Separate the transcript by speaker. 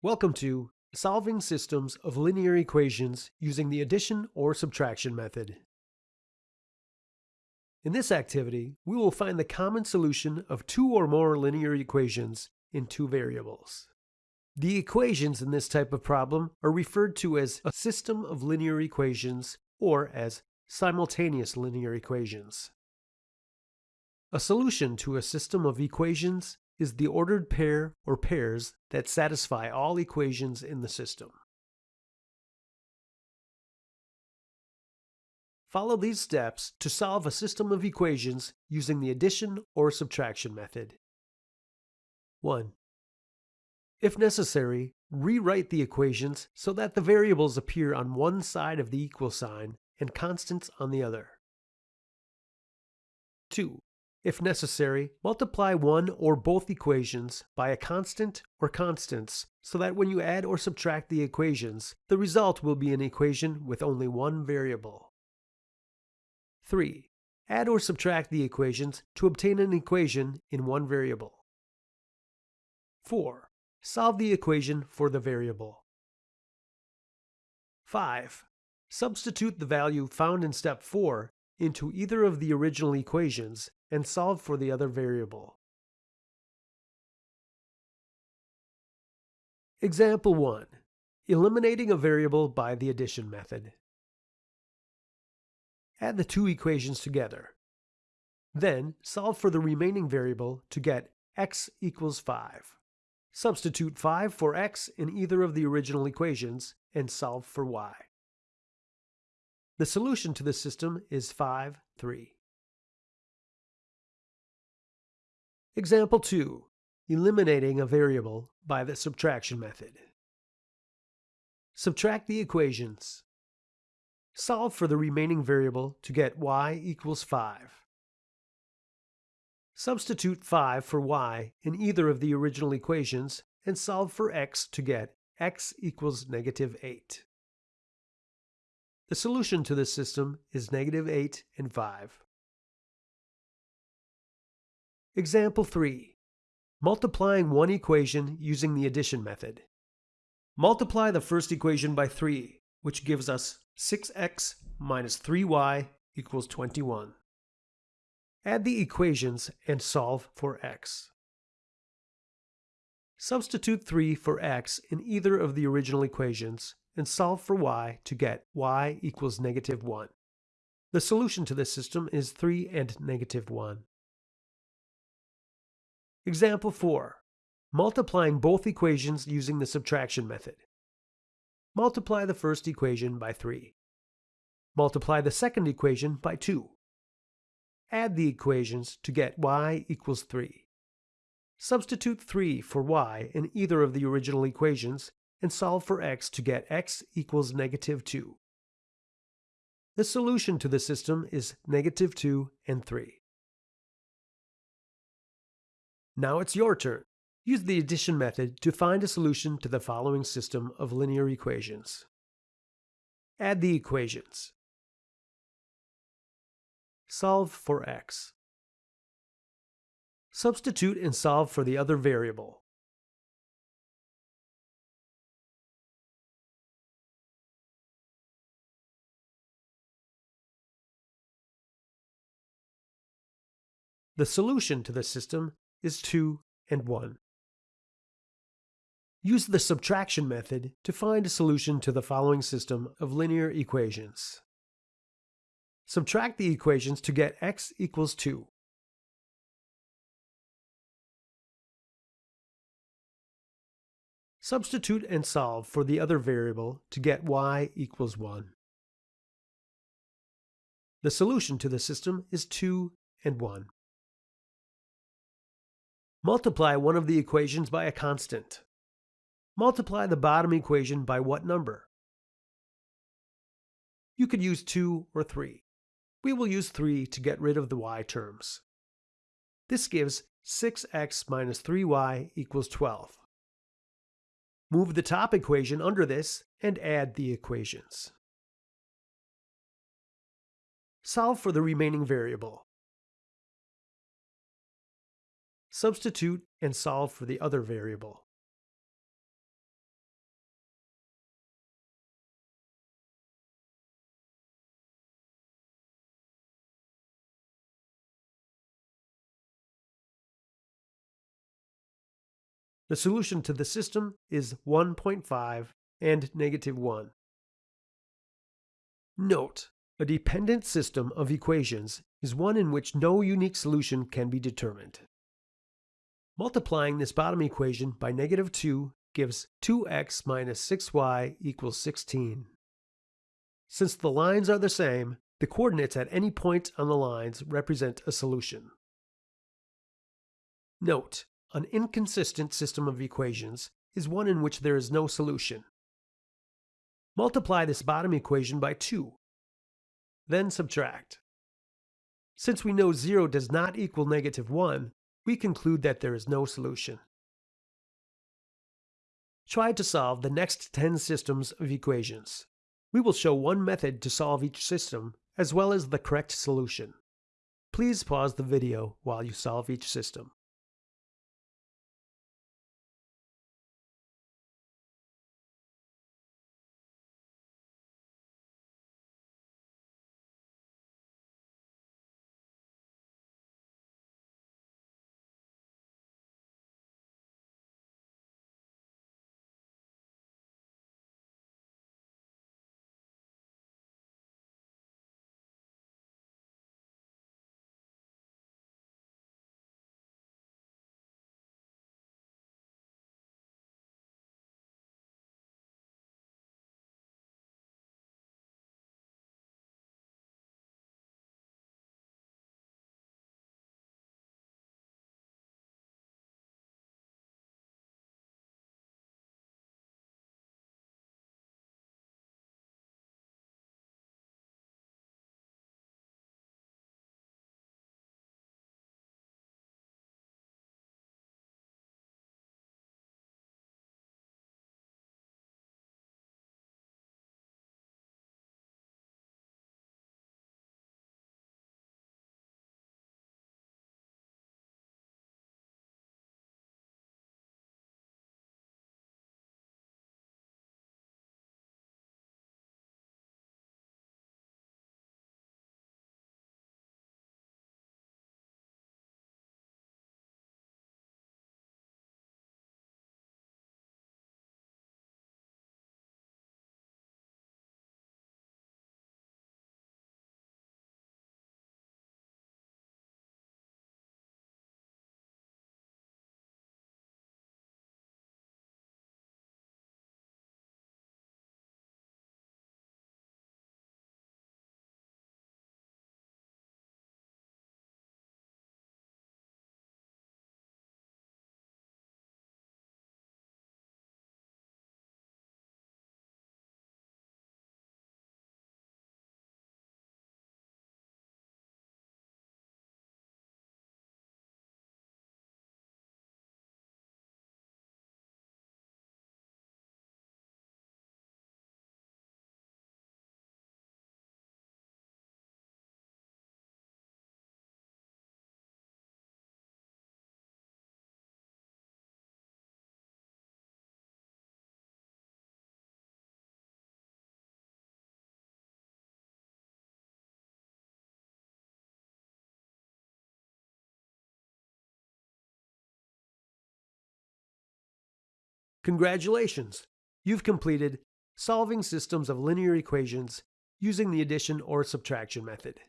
Speaker 1: Welcome to Solving Systems of Linear Equations using the addition or subtraction method. In this activity, we will find the common solution of two or more linear equations in two variables. The equations in this type of problem are referred to as a system of linear equations or as simultaneous linear equations. A solution to a system of equations is the ordered pair or pairs that satisfy all equations in the system. Follow these steps to solve a system of equations using the addition or subtraction method. 1. If necessary, rewrite the equations so that the variables appear on one side of the equal sign and constants on the other. 2. If necessary, multiply one or both equations by a constant or constants so that when you add or subtract the equations, the result will be an equation with only one variable. 3. Add or subtract the equations to obtain an equation in one variable. 4. Solve the equation for the variable. 5. Substitute the value found in step 4 into either of the original equations and solve for the other variable. Example 1. Eliminating a variable by the addition method. Add the two equations together. Then solve for the remaining variable to get x equals 5. Substitute 5 for x in either of the original equations and solve for y. The solution to this system is 5, 3. Example 2. Eliminating a variable by the subtraction method. Subtract the equations. Solve for the remaining variable to get y equals 5. Substitute 5 for y in either of the original equations and solve for x to get x equals negative 8. The solution to this system is negative 8 and 5. Example 3. Multiplying one equation using the addition method. Multiply the first equation by 3, which gives us 6x minus 3y equals 21. Add the equations and solve for x. Substitute 3 for x in either of the original equations and solve for y to get y equals negative 1. The solution to this system is 3 and negative 1. Example 4. Multiplying both equations using the subtraction method. Multiply the first equation by 3. Multiply the second equation by 2. Add the equations to get y equals 3. Substitute 3 for y in either of the original equations and solve for x to get x equals negative 2. The solution to the system is negative 2 and 3. Now it's your turn. Use the addition method to find a solution to the following system of linear equations. Add the equations. Solve for x. Substitute and solve for the other variable. The solution to the system is 2 and 1. Use the subtraction method to find a solution to the following system of linear equations. Subtract the equations to get x equals 2. Substitute and solve for the other variable to get y equals 1. The solution to the system is 2 and 1. Multiply one of the equations by a constant. Multiply the bottom equation by what number? You could use 2 or 3. We will use 3 to get rid of the y terms. This gives 6x minus 3y equals 12. Move the top equation under this and add the equations. Solve for the remaining variable. Substitute and solve for the other variable. The solution to the system is 1.5 and negative 1. Note, a dependent system of equations is one in which no unique solution can be determined. Multiplying this bottom equation by negative 2 gives 2x minus 6y equals 16. Since the lines are the same, the coordinates at any point on the lines represent a solution. Note, an inconsistent system of equations is one in which there is no solution. Multiply this bottom equation by 2. Then subtract. Since we know 0 does not equal negative 1, we conclude that there is no solution. Try to solve the next 10 systems of equations. We will show one method to solve each system, as well as the correct solution. Please pause the video while you solve each system. Congratulations! You've completed Solving Systems of Linear Equations using the addition or subtraction method.